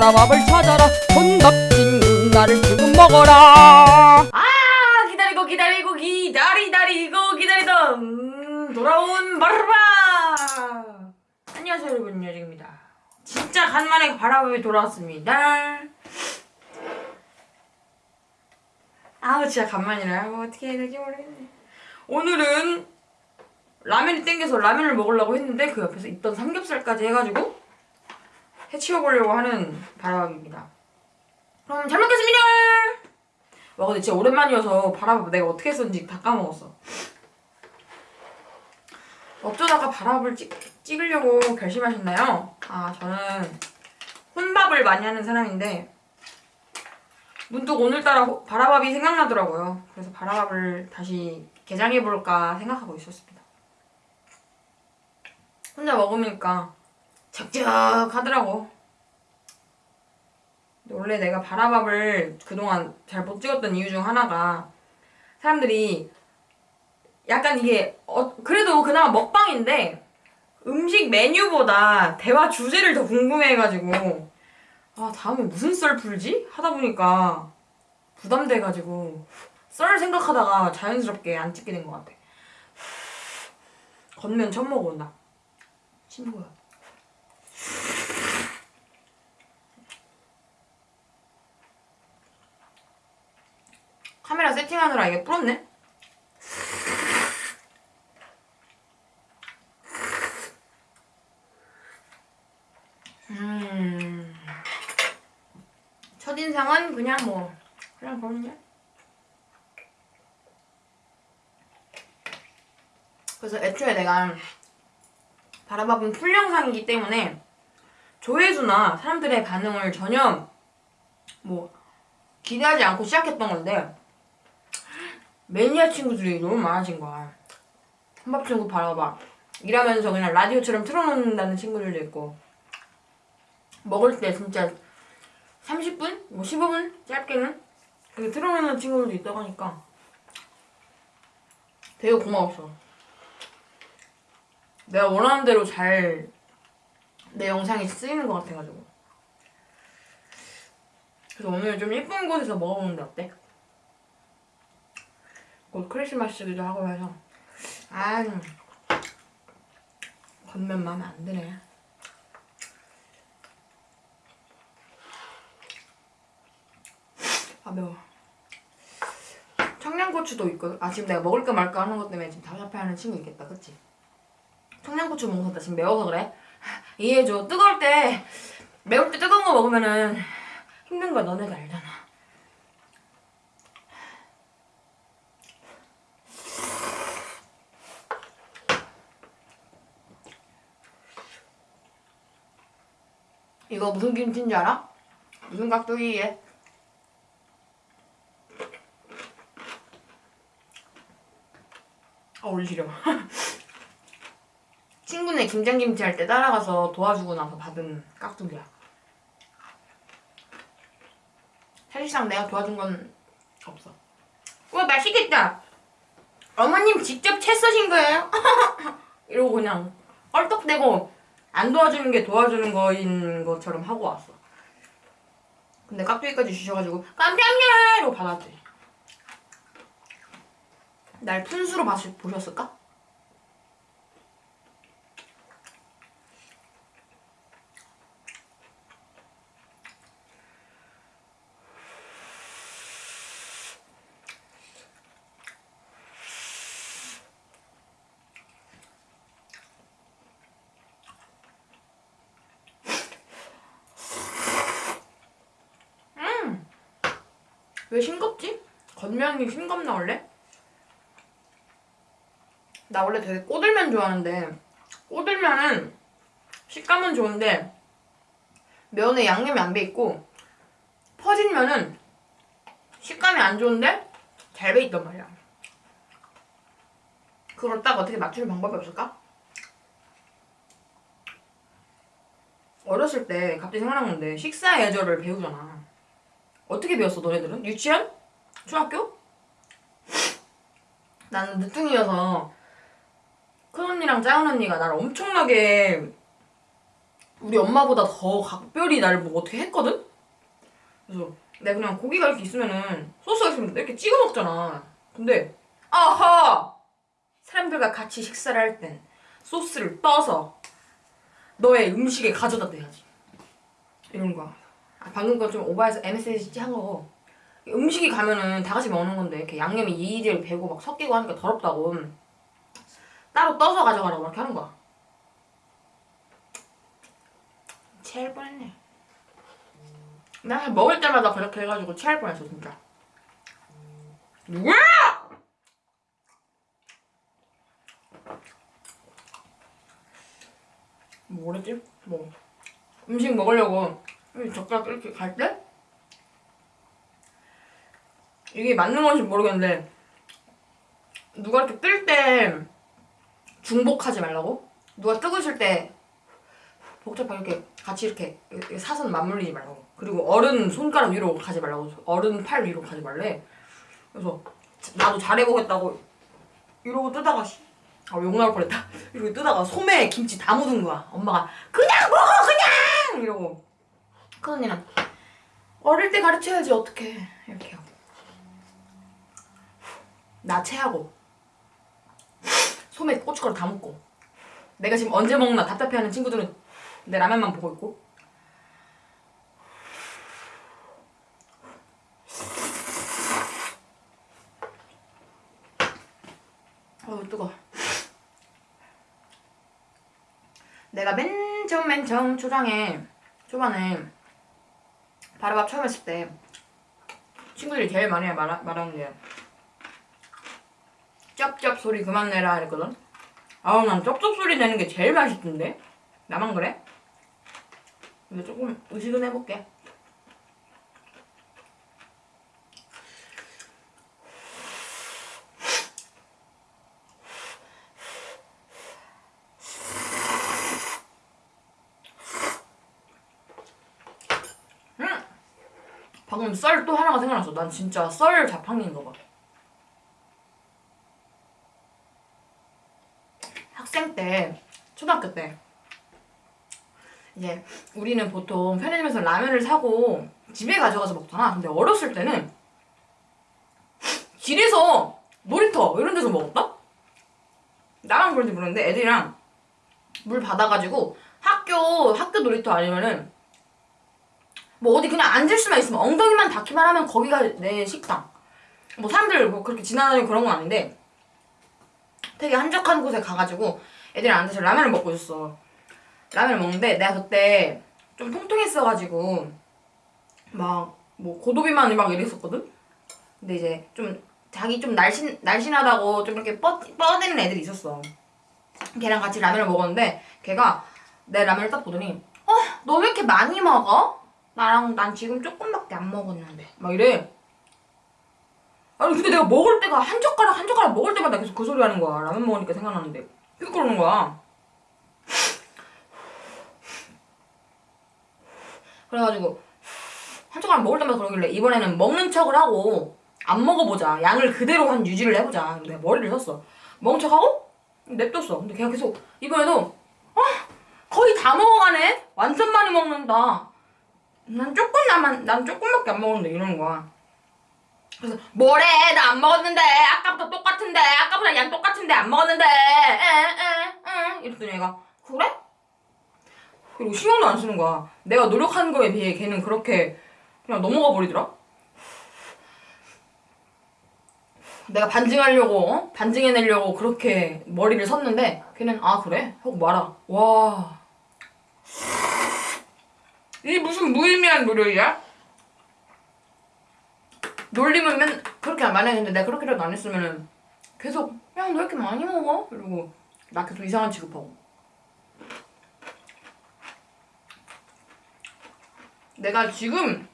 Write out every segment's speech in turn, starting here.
바라밥을 찾아라. 혼밥진 나를 지금 먹어라. 아 기다리고 기다리고 기다리다리고 기다리던 음, 돌아온 바라밥 안녕하세요 여러분. 여정입니다. 진짜 간만에 바라밥이 돌아왔습니다. 아우 진짜 간만이라 뭐 어떻게 해야 될지 모르겠네. 오늘은 라면이 땡겨서 라면을 먹으려고 했는데 그 옆에서 있던 삼겹살까지 해가지고 해치워보려고 하는 바라밥입니다. 그럼 잘 먹겠습니다! 와 근데 진짜 오랜만이어서 바라밥 내가 어떻게 했었는지 다 까먹었어. 어쩌다가 바라밥을 찍, 찍으려고 결심하셨나요? 아 저는 혼밥을 많이 하는 사람인데 문득 오늘따라 호- 바라밥이 생각나더라고요. 그래서 바라밥을 다시 개장해볼까 생각하고 있었습니다. 혼자 먹으니까 적적하더라고. 원래 내가 바라밥을 그동안 잘 못 찍었던 이유 중 하나가 사람들이 약간 이게 어, 그래도 그나마 먹방인데 음식 메뉴보다 대화 주제를 더 궁금해해가지고 아 다음에 무슨 썰 풀지? 하다 보니까 부담돼가지고 썰 생각하다가 자연스럽게 안 찍게 된 것 같아. 겉면 처음 먹어본다 친구야 카메라 세팅하느라 이게 불었네? 음. 첫인상은 그냥 뭐, 그냥 그렇냐? 그래서 애초에 내가 바라밥은 풀 영상이기 때문에 조회수나 사람들의 반응을 전혀 뭐 기대하지 않고 시작했던 건데 매니아 친구들이 너무 많아진 거야. 한밥 친구 바라봐. 일하면서 그냥 라디오처럼 틀어놓는다는 친구들도 있고 먹을 때 진짜 30분? 뭐 15분? 짧게는 그렇게 틀어놓는 친구들도 있다고 하니까 되게 고마웠어. 내가 원하는 대로 잘 내 영상이 쓰이는 것 같아가지고 그래서 오늘 좀 예쁜 곳에서 먹어보는데 어때? 곧 크리스마스기도 하고 해서. 아 겉면 마음에 안 드네. 아 매워. 청양고추도 있거든. 아 지금 내가 먹을까 말까 하는 것 때문에 지금 답답해하는 친구 있겠다. 그치? 청양고추 먹었다. 지금 매워서 그래? 이해해줘. 뜨거울 때 매울 때 뜨거운 거 먹으면은 힘든 거 너네가 알잖아 이거 무슨 김치인지 알아? 무슨 깍두기에? 아 올리려 친구네 김장김치 할 때 따라가서 도와주고 나서 받은 깍두기야 사실상 내가 도와준 건 없어 우와 맛있겠다 어머님 직접 채 써신 거예요? 이러고 그냥 껄떡대고 안 도와주는 게 도와주는 거인 것처럼 하고 왔어. 근데 깍두기까지 주셔가지고 감사합니다 이러고 받았지 날 푼수로 봤- 보셨을까? 왜 싱겁지? 겉면이 싱겁나 원래? 나 원래 되게 꼬들면 좋아하는데 꼬들면은 식감은 좋은데 면에 양념이 안 배있고 퍼진 면은 식감이 안 좋은데 잘 배있단 말이야 그걸 딱 어떻게 맞추는 방법이 없을까? 어렸을 때 갑자기 생각난 건데 식사 예절을 배우잖아 어떻게 배웠어 너네들은? 유치원? 중학교? 나는 늦둥이여서 큰언니랑 작은언니가 나를 엄청나게 우리 엄마보다 더 각별히 나를 뭐 어떻게 했거든? 그래서 내가 그냥 고기가 이렇게 있으면은 소스가 있으면 이렇게 찍어 먹잖아. 근데 아하! 사람들과 같이 식사를 할 땐 소스를 떠서 너의 음식에 가져다 대야지. 이런 거야. 아, 방금 건 좀 오바해서 MSG 한 거고. 음식이 가면은 다 같이 먹는 건데 이렇게 양념이 이리저리 배고 막 섞이고 하니까 더럽다고 따로 떠서 가져가라고 이렇게 하는 거야. 체할 뻔했네. 나 먹을 때마다 그렇게 해가지고 체할 뻔했어 진짜. 누구야? 뭐랬지? 뭐 음식 먹으려고 이 젓가락 이렇게 갈 때? 이게 맞는 건지 모르겠는데 누가 이렇게 뜰 때 중복하지 말라고? 누가 뜨고 있을 때 복잡하게 이렇게 같이 이렇게 사선 맞물리지 말라고. 그리고 어른 손가락 위로 가지 말라고. 어른 팔 위로 가지 말래. 그래서 나도 잘해보겠다고 이러고 뜨다가 씨, 아, 욕 나올 뻔했다. 이러고 뜨다가 소매에 김치 다 묻은 거야. 엄마가 그냥 먹어 그냥! 이러고 큰 언니는 어릴 때 가르쳐야지 어떡해. 이렇게 하고. 나 체하고. 소매 고춧가루 다 묻고. 내가 지금 언제 먹나 답답해하는 친구들은 내 라면만 보고 있고. 어우 뜨거. 내가 맨 처음 맨 처음 초장에 초반에 바라밥 처음 했을 때. 친구들이 제일 많이 말하, 말하는 게 쩝쩝 소리 그만 내라 이랬거든. 아우 난 쩝쩝 소리 내는 게 제일 맛있던데? 나만 그래? 근데 조금 의식은 해볼게 음! 방금 썰 또 하나가 생각났어 난 진짜 썰 자판기인가 봐 학생 때 초등학교 때 이제 우리는 보통 편의점에서 라면을 사고 집에 가져가서 먹잖아. 근데 어렸을 때는 길에서 놀이터 이런 데서 먹었다? 나만 그런지 모르는데 애들이랑 물 받아가지고 학교 학교 놀이터 아니면은 뭐 어디 그냥 앉을 수만 있으면 엉덩이만 닿기만 하면 거기가 내 식당. 뭐 사람들 뭐 그렇게 지나다니고 그런 건 아닌데 되게 한적한 곳에 가가지고 애들이 앉아서 라면을 먹고 있었어. 라면을 먹는데 내가 그때 좀 통통했어가지고 막 뭐 고도비만 막 이랬었거든. 근데 이제 좀 자기 좀 날씬 날씬하다고 좀 이렇게 뻗 뻗대는 애들이 있었어. 걔랑 같이 라면을 먹었는데 걔가 내 라면을 딱 보더니 어 너 왜 이렇게 많이 먹어? 나랑 난 지금 조금밖에 안 먹었는데 막 이래. 아니 근데 내가 먹을 때가 한 젓가락 한 젓가락 먹을 때마다 계속 그 소리 하는 거야. 라면 먹으니까 생각나는데 계속 그러는 거야. 그래가지고 한 젓가락 먹을 때마다 그러길래 이번에는 먹는 척을 하고 안 먹어보자. 양을 그대로 한 유지를 해보자. 근데 머리를 썼어. 먹는 척하고 냅뒀어. 근데 걔가 계속 이번에도 어 거의 다 먹어가네. 완전 많이 먹는다. 난 조금 남만 난 조금밖에 안 먹었는데 이러는 거야. 그래서 뭐래 나 안 먹었는데 아까부터 똑같은데 아까보다 양 똑같은데 안 먹었는데 에에에 이랬더니 얘가 그래? 그리고 신경도 안 쓰는 거야. 내가 노력하는 거에 비해 걔는 그렇게 그냥 넘어가 버리더라. 내가 반증하려고 어? 반증해내려고 그렇게 머리를 섰는데 걔는 아 그래? 하고 말아. 와. 이 무슨 무의미한 노력이야? 놀림은 맨 그렇게 많이 했는데 내가 그렇게라도 안 했으면은 계속 야너왜 이렇게 많이 먹어? 이러고 나 계속 이상한 취급하고 내가 지금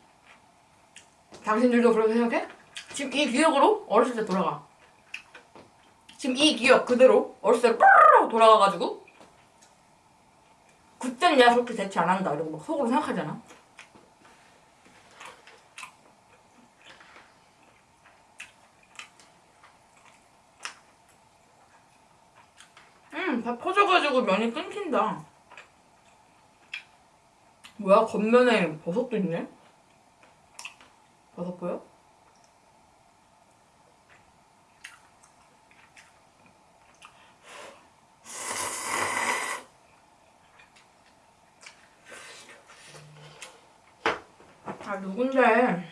당신들도 그렇게 생각해? 지금 이 기억으로 어렸을 때 돌아가 지금 이 기억 그대로 어렸을 때 돌아가가지고 그땐 내가 그렇게 대체 안 한다 이러고 막 속으로 생각하잖아 음, 다 퍼져가지고 면이 끊긴다. 뭐야 겉면에 버섯도 있네? 버섯 보여? 아 누군데?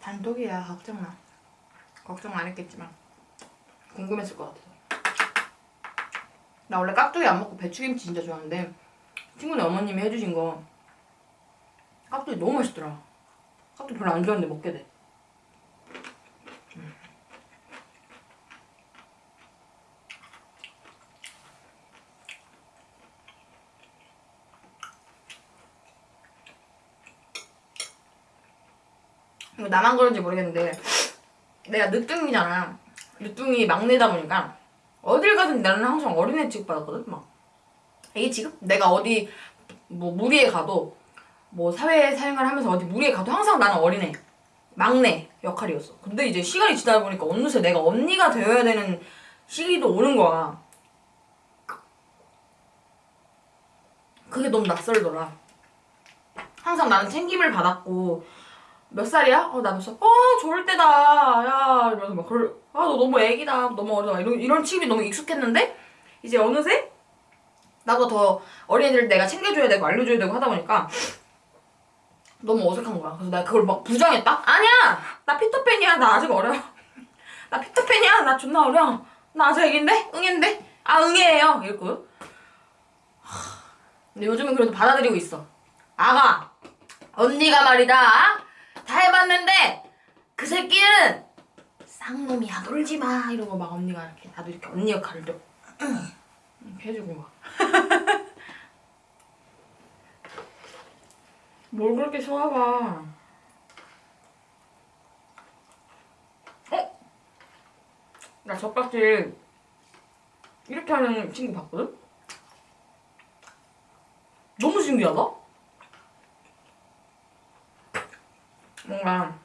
단독이 야 걱정 마. 걱정 안 했겠지만 궁금했을 것 같아서. 나 원래 깍두기 안 먹고 배추김치 진짜 좋아하는데 친구네 어머님이 해주신 거 깍두기 너무 맛있더라. 깍두기 별로 안 좋아하는데 먹게 돼. 나만 그런지 모르겠는데 내가 늦둥이잖아. 늦둥이 막내다 보니까 어딜 가든 나는 항상 어린애 취급받았거든. 막 이게 지금 내가 어디 뭐 무리에 가도 뭐 사회 생활 하면서 어디 무리에 가도 항상 나는 어린애 막내 역할이었어. 근데 이제 시간이 지나다 보니까 어느새 내가 언니가 되어야 되는 시기도 오는 거야. 그게 너무 낯설더라. 항상 나는 챙김을 받았고 몇 살이야? 어, 나 몇 살? 어, 좋을 때다. 야, 이러면서 막 그럴, 아, 너 너무 애기다. 너무 어려워. 이런, 이런 취급이 너무 익숙했는데, 이제 어느새, 나보다 더 어린이들 내가 챙겨줘야 되고, 알려줘야 되고 하다 보니까, 너무 어색한 거야. 그래서 내가 그걸 막 부정했다? 아니야! 나 피터팬이야. 나 아직 어려. 나 피터팬이야. 나 존나 어려. 나 아직 애기인데? 응인데? 아, 응애예요. 하, 근데 요즘은 그래도 받아들이고 있어. 아가! 언니가 말이다. 다 해봤는데 그 새끼는 쌍놈이야 놀지 마 이러고 막 언니가 이렇게 나도 이렇게 언니 역할을 좀 이렇게 해주고 막. 뭘 그렇게 좋아봐. 어? 나 젓가락질 이렇게 하는 친구 봤거든? 너무 신기하다? 뭔가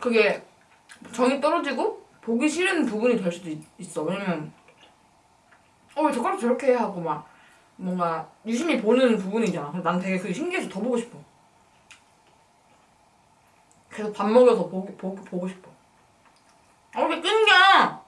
그게 정이 떨어지고 보기 싫은 부분이 될 수도 있, 있어. 왜냐면 어왜 젓가락 저렇게 해 하고 막 뭔가 유심히 보는 부분이잖아. 난 되게 그게 신기해서 더 보고 싶어. 계속 밥 먹여서 보기, 보기, 보고 싶어. 어, 왜 끈겨!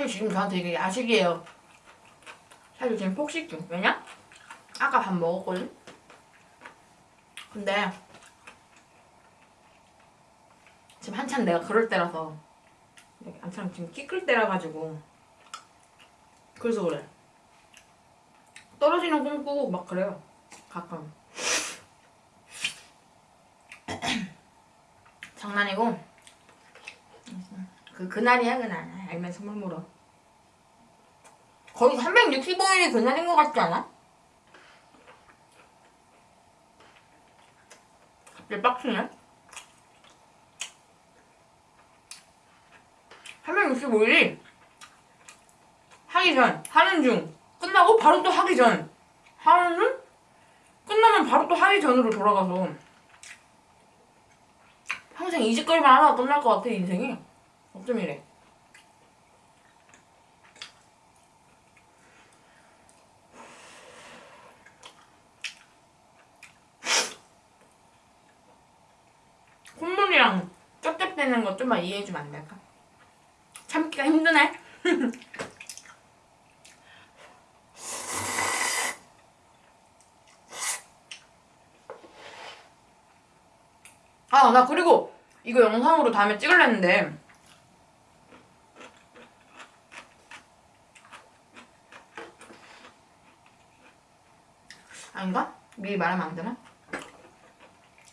사실 지금 저한테 이게 야식이에요. 사실 지금 폭식 중. 왜냐? 아까 밥 먹었거든? 근데 지금 한참 내가 그럴 때라서 한참 지금 끼끌 때라 가지고 그래서 그래. 떨어지는 꿈 꾸고 막 그래요. 가끔. 장난이고 그 그날이야 그날. 알면 선물 물어. 거의 365일이 그날인 것 같지 않아? 갑자기 빡치네. 365일이 하기 전 하는 중 끝나고 바로 또 하기 전. 하는 중 끝나면 바로 또 하기 전으로 돌아가서. 평생 이 짓거리만 하다가 끝날 것 같아 인생이 어쩜 이래 콧물이랑 쩝쩝대는 거 좀만 이해해주면 안 될까? 참기가 힘드네 아나 그리고 이거 영상으로 다음에 찍으려는데 아닌가? 미리 말하면 안 되나?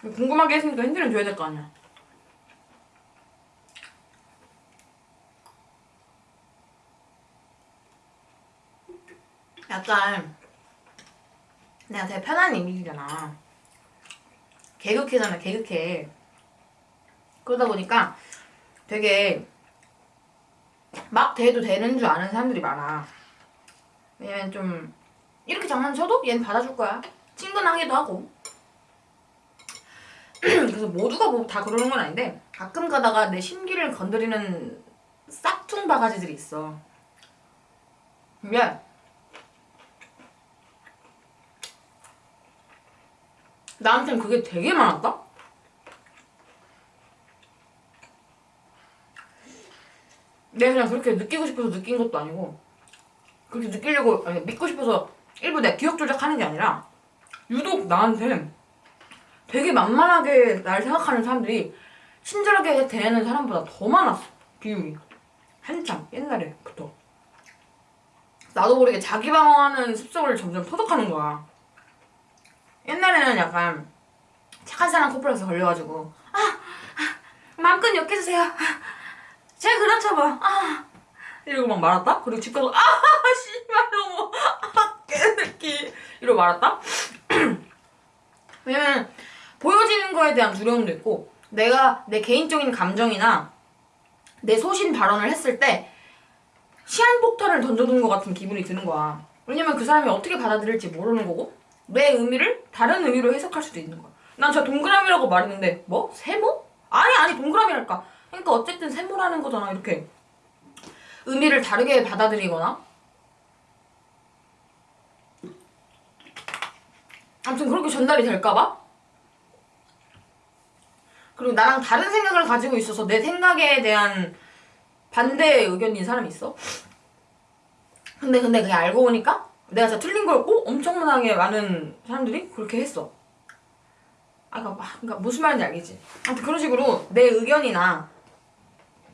궁금하게 했으니까 힌트는 줘야 될 거 아니야. 약간 내가 되게 편한 이미지잖아. 개그캐잖아, 개그캐. 그러다 보니까 되게 막 대도 되는 줄 아는 사람들이 많아. 왜냐면 좀 이렇게 장난쳐도 얘는 받아줄 거야. 친근하기도 하고. 그래서 모두가 뭐 다 그러는 건 아닌데 가끔 가다가 내 심기를 건드리는 싹퉁 바가지들이 있어. 근데 나한텐 그게 되게 많았다? 내가 그냥 그렇게 느끼고 싶어서 느낀 것도 아니고 그렇게 느끼려고 아니, 믿고 싶어서 일부 내가 기억 조작하는 게 아니라 유독 나한테 되게 만만하게 날 생각하는 사람들이 친절하게 대하는 사람보다 더 많았어. 비율이 한참 옛날에부터. 나도 모르게 자기 방어하는 습성을 점점 터득하는 거야. 옛날에는 약간 착한 사람 커플에서 걸려가지고 아, 아 마음껏 욕해주세요. 아, 제가 그렇죠 뭐 아. 이러고 막 말았다? 그리고 집 가서 아 씨발 너무 아개 새끼 이러고 말았다? 왜냐면 보여지는 거에 대한 두려움도 있고 내가 내 개인적인 감정이나 내 소신 발언을 했을 때 시한폭탄을 던져둔 것 같은 기분이 드는 거야. 왜냐면 그 사람이 어떻게 받아들일지 모르는 거고 내 의미를 다른 의미로 해석할 수도 있는 거야. 난 저 동그라미라고 말했는데 뭐? 세모? 아니 아니 동그라미랄까. 그러니까 어쨌든 세모라는 거잖아 이렇게. 의미를 다르게 받아들이거나 아무튼 그렇게 전달이 될까봐? 그리고 나랑 다른 생각을 가지고 있어서 내 생각에 대한 반대 의견인 사람이 있어. 근데 근데 그게 알고 보니까 내가 진짜 틀린 거였고 엄청나게 많은 사람들이 그렇게 했어. 아 그러니까, 막- 그러니까 무슨 말인지 알겠지? 아무튼 그런 식으로 내 의견이나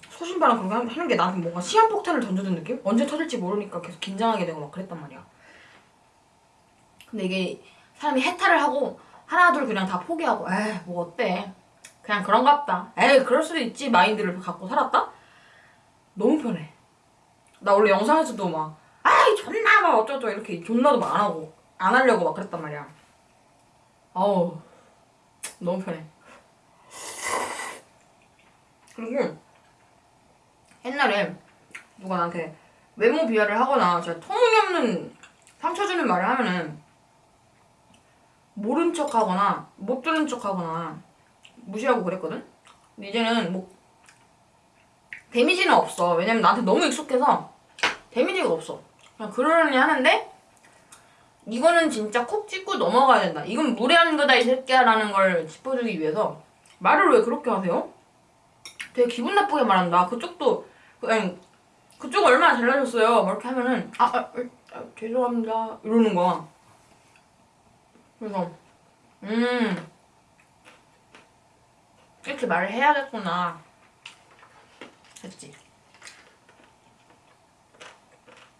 소신발언 그런 거 하는 게 나한테 뭔가 시한폭탄을 던져준 느낌? 언제 터질지 모르니까 계속 긴장하게 되고 막 그랬단 말이야. 근데 이게 사람이 해탈을 하고 하나 둘 그냥 다 포기하고 에이 뭐 어때? 그냥 그런갑다. 에이 그럴 수도 있지. 마인드를 갖고 살았다? 너무 편해. 나 원래 영상에서도 막 아이 존나 막 어쩌고 이렇게 존나도 막 안 하고 안 하려고 막 그랬단 말이야. 어우 너무 편해. 그리고 옛날에 누가 나한테 외모 비하를 하거나 진짜 터무니없는 상처 주는 말을 하면은 모른 척 하거나 못 들은 척 하거나 무시하고 그랬거든? 근데 이제는 뭐 데미지는 없어. 왜냐면 나한테 너무 익숙해서 데미지가 없어. 그냥 그러려니 하는데 이거는 진짜 콕 찍고 넘어가야 된다. 이건 무례한 거다 이 새끼야 라는 걸 짚어주기 위해서 말을 왜 그렇게 하세요? 되게 기분 나쁘게 말한다. 그쪽도 그- 아니 그쪽 얼마나 잘나셨어요? 막 이렇게 하면은 아, 아, 아, 죄송합니다. 이러는 거야 그래서 음 이렇게 말을 해야겠구나 했지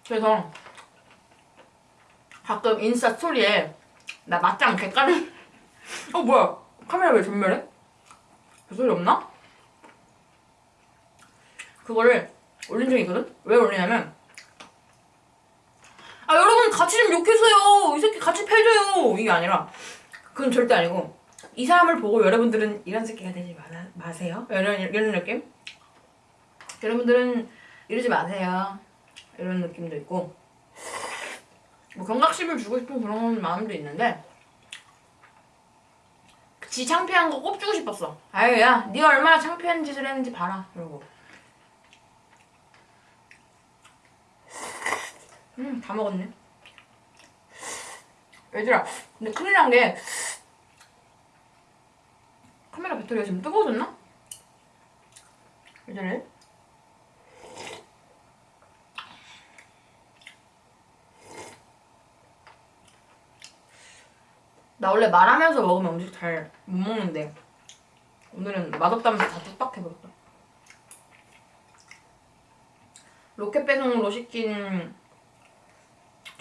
그래서 가끔 인스타 스토리에 나 맞짱 개까는 어 뭐야 카메라 왜 전멸해? 그 소리 없나? 그거를 올린 적이 있거든? 왜 올리냐면 같이 좀 욕해주세요. 이 새끼 같이 패줘요. 이게 아니라. 그건 절대 아니고. 이 사람을 보고 여러분들은 이런 새끼가 되지 마, 마세요. 이런, 이런 느낌? 여러분들은 이러지 마세요. 이런 느낌도 있고. 뭐 경각심을 주고 싶은 그런 마음도 있는데. 지 창피한 거 꼽주고 싶었어. 아유 야 네가 얼마나 창피한 짓을 했는지 봐라. 이러고. 음, 다 먹었네. 얘들아, 근데 큰일 난 게 카메라 배터리가 지금 뜨거워졌나? 왜 저래? 나 원래 말하면서 먹으면 음식 잘 못 먹는데 오늘은 맛없다면서 다 뚝딱 해버렸다. 로켓 배송으로 시킨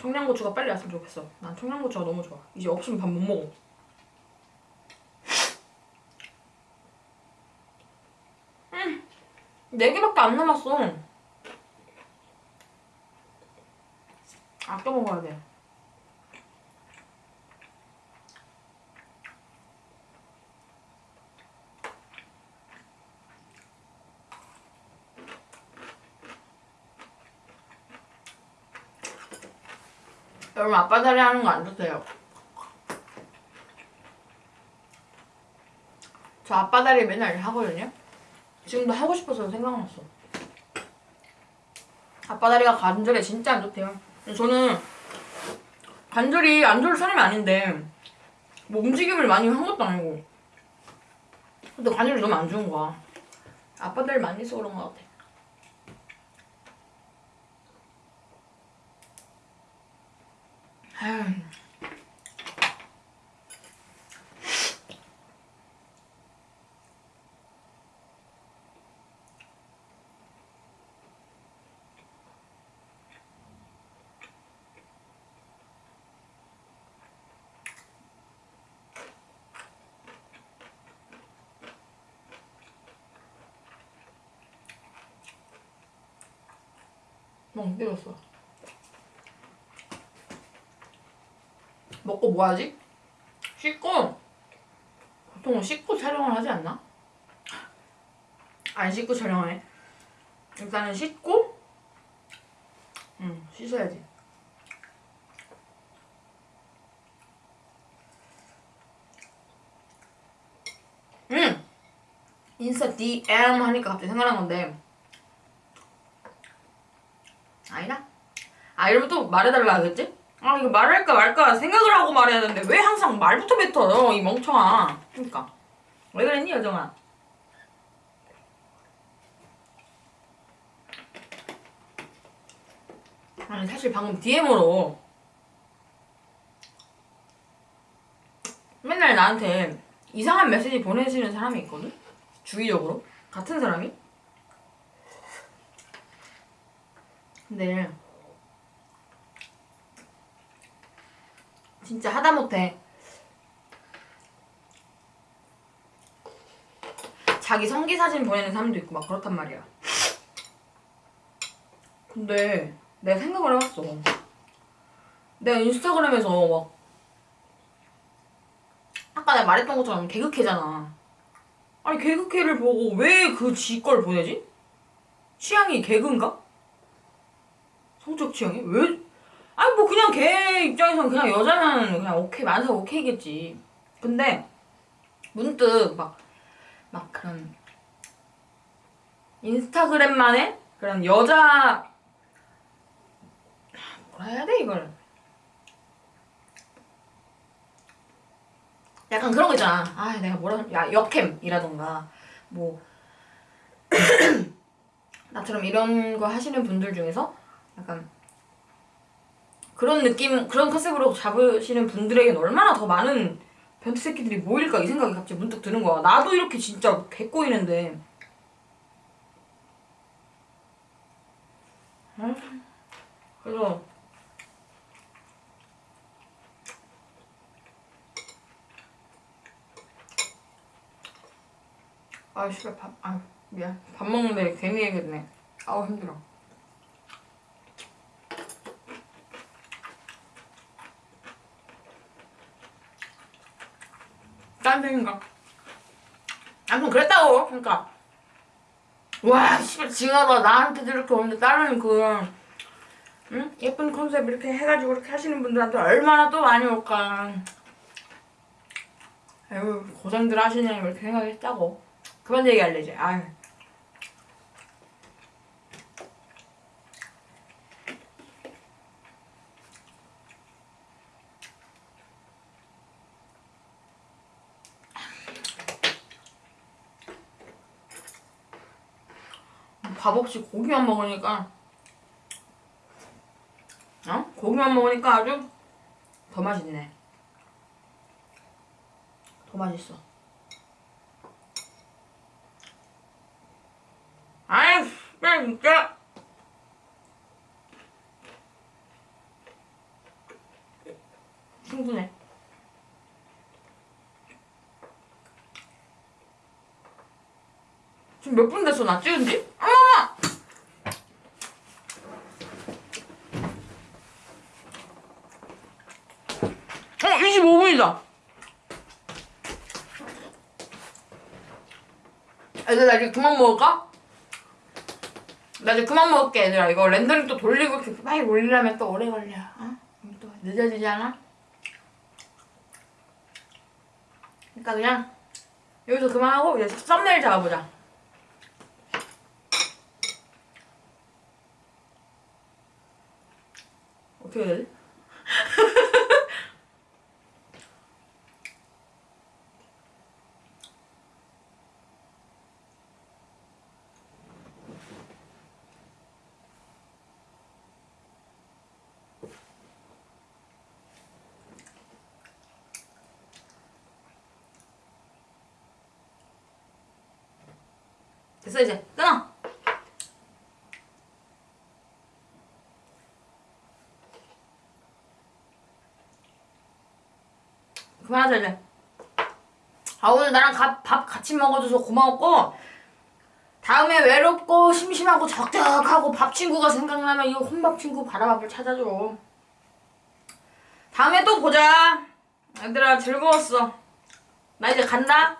청양고추가 빨리 왔으면 좋겠어. 난 청양고추가 너무 좋아. 이제 없으면 밥 못 먹어. 음, 네 개밖에 안 남았어. 아껴 먹어야 돼. 여러분 아빠 다리 하는 거안 좋대요. 저 아빠 다리 맨날 하거든요. 지금도 하고 싶어서 생각났어. 아빠 다리가 관절에 진짜 안 좋대요. 저는 관절이 안 좋을 사람이 아닌데 뭐 움직임을 많이 한 것도 아니고 근데 관절이 너무 안 좋은 거야. 아빠 다리 많이 써서 그런 것 같아. 아휴. 너무 힘들었어. 먹고 뭐 하지? 씻고 보통은 씻고 촬영을 하지 않나? 안 씻고 촬영해. 일단은 씻고 응 씻어야지. 응 인스타 DM 하니까 갑자기 생각난 건데 아니다. 아 이러면 또 말해달라 하겠지? 아 이거 말할까 말까 생각을 하고 말해야 되는데 왜 항상 말부터 뱉어 이 멍청아? 그니까. 왜 그랬니 여정아? 아니 사실 방금 DM으로 맨날 나한테 이상한 메시지 보내시는 사람이 있거든? 주기적으로? 같은 사람이? 근데 진짜 하다못해 자기 성기 사진 보내는 사람도 있고 막 그렇단 말이야. 근데 내가 생각을 해봤어. 내가 인스타그램에서 막 아까 내가 말했던 것처럼 개그캐잖아. 아니 개그캐를 보고 왜 그 지 걸 보내지? 취향이 개그인가? 성적 취향이? 왜? 그냥 걔 입장에선 그냥 여자는 그냥 오케이 많아서 오케이겠지. 근데 문득 막 막 그런 인스타그램만의 그런 여자 뭐라 해야 돼 이걸 약간 그런 거 있잖아. 아 내가 뭐라 야 역캠이라던가 뭐 나처럼 이런 거 하시는 분들 중에서 약간 그런 느낌, 그런 컨셉으로 잡으시는 분들에겐 얼마나 더 많은 변태 새끼들이 모일까 이 생각이 갑자기 문득 드는 거야. 나도 이렇게 진짜 개꼬이는데. 응? 그래서 아 씨발 밥, 아 미안 밥 먹는데 괜히 얘기했네. 아우 힘들어. 딴 생각. 아무튼 그랬다고. 그러니까 와 씨발 징하다 나한테도 이렇게 오는데 다른 그 응? 예쁜 컨셉 이렇게 해가지고 이렇게 하시는 분들한테 얼마나 또 많이 올까. 아유 고생들 하시냐 이렇게 생각했다고. 그만 얘기할래 이제. 아유. 밥 없이 고기만 먹으니까. 어? 고기만 먹으니까 아주 더 맛있네. 더 맛있어. 아이 야 진짜. 충분해. 지금 몇 분 됐어? 나 찍은 지? 어머머! 어 25분이다 얘들아 나 이제 그만 먹을까? 나 이제 그만 먹을게 얘들아 이거 렌더링 또 돌리고 이렇게 빨리 올리려면 또 오래 걸려 어? 또 늦어지지 않아? 그러니까 그냥 여기서 그만하고 이제 썸네일 잡아보자. 어떻게 해야 되지? 됐어 이제 끊어. 그만하자 이제. 아 오늘 나랑 가- 밥 같이 먹어줘서 고마웠고 다음에 외롭고 심심하고 적적하고 밥 친구가 생각나면 이 혼밥 친구 바라밥을 찾아줘. 다음에 또 보자. 얘들아 즐거웠어. 나 이제 간다.